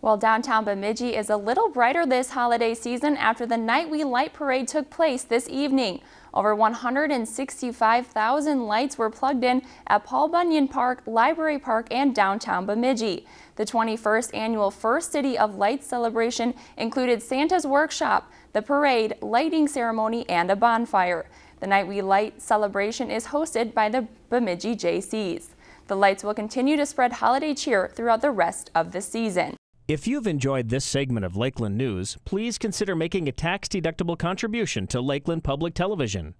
Well, downtown Bemidji is a little brighter this holiday season after the Night We Light Parade took place this evening. Over 165,000 lights were plugged in at Paul Bunyan Park, Library Park, and downtown Bemidji. The 21st annual First City of Lights celebration included Santa's workshop, the parade, lighting ceremony, and a bonfire. The Night We Light celebration is hosted by the Bemidji Jaycees. The lights will continue to spread holiday cheer throughout the rest of the season. If you've enjoyed this segment of Lakeland News, please consider making a tax-deductible contribution to Lakeland Public Television.